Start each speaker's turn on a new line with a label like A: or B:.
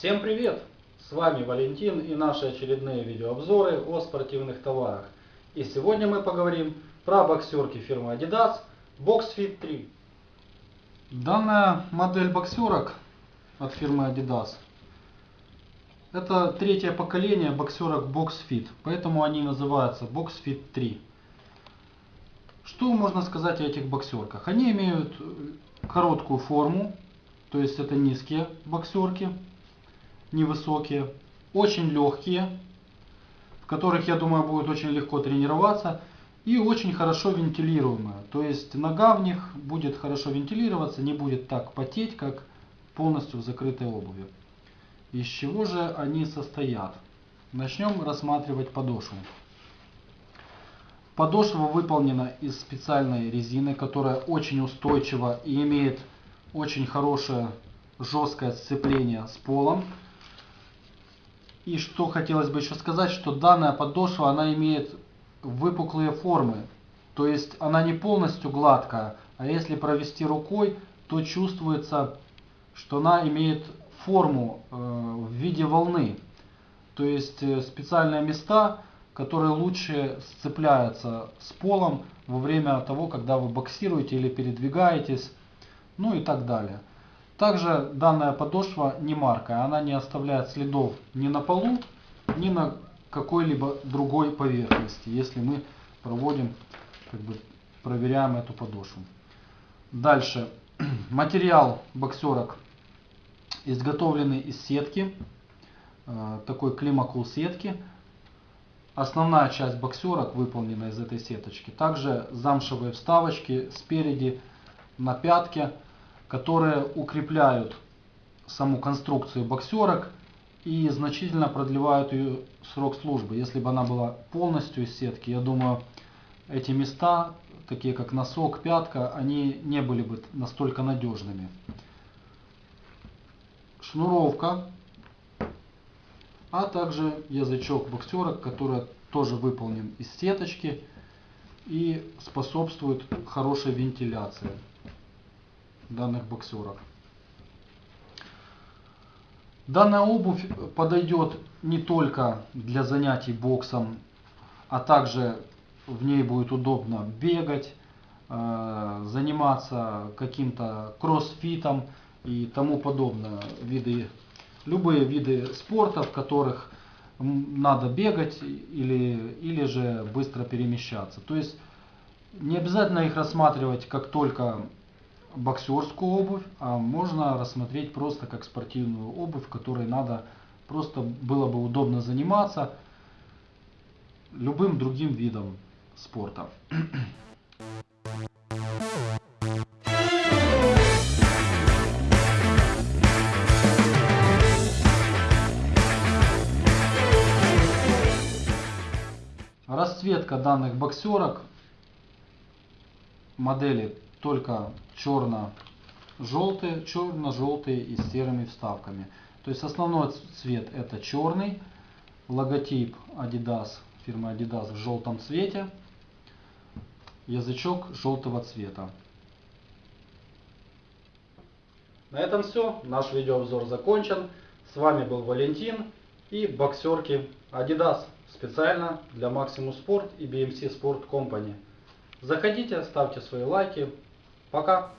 A: Всем привет! С вами Валентин и наши очередные видеообзоры о спортивных товарах. И сегодня мы поговорим про боксерки фирмы Adidas BoxFit 3. Данная модель боксерок от фирмы Adidas это третье поколение боксерок BoxFit, поэтому они называются BoxFit 3. Что можно сказать о этих боксерках? Они имеют короткую форму, то есть это низкие боксерки, невысокие, очень легкие, в которых, я думаю, будет очень легко тренироваться, и очень хорошо вентилируемые. То есть нога в них будет хорошо вентилироваться, не будет так потеть, как полностью в закрытой обуви. Из чего же они состоят? Начнем рассматривать подошву. Подошва выполнена из специальной резины, которая очень устойчива и имеет очень хорошее жесткое сцепление с полом. И что хотелось бы еще сказать, что данная подошва, она имеет выпуклые формы. То есть она не полностью гладкая, а если провести рукой, то чувствуется, что она имеет форму э, в виде волны. То есть э, специальные места, которые лучше сцепляются с полом во время того, когда вы боксируете или передвигаетесь, ну и так далее. Также данная подошва не маркая, она не оставляет следов ни на полу, ни на какой-либо другой поверхности, если мы проводим, как бы проверяем эту подошву. Дальше. Материал боксерок изготовленный из сетки, э, такой климакул сетки. Основная часть боксерок выполнена из этой сеточки. Также замшевые вставочки спереди на пятке, которые укрепляют саму конструкцию боксерок и значительно продлевают ее срок службы. Если бы она была полностью из сетки, я думаю, эти места, такие как носок, пятка, они не были бы настолько надежными шнуровка, а также язычок боксерок, который тоже выполнен из сеточки и способствует хорошей вентиляции данных боксерок. Данная обувь подойдет не только для занятий боксом, а также в ней будет удобно бегать, э, заниматься каким-то кроссфитом, и тому подобное. Виды, любые виды спорта, в которых надо бегать или, или же быстро перемещаться. То есть не обязательно их рассматривать как только боксерскую обувь, а можно рассмотреть просто как спортивную обувь, которой надо просто было бы удобно заниматься любым другим видом спорта. Расцветка данных боксерок модели только черно-желтые, черно-желтые и с серыми вставками. То есть основной цвет это черный, логотип Adidas, фирмы Adidas в желтом цвете, язычок желтого цвета. На этом все. Наш видеообзор закончен. С вами был Валентин и боксерки Adidas специально для Maximus Sport и BMC Sport Company. Заходите, ставьте свои лайки. Пока!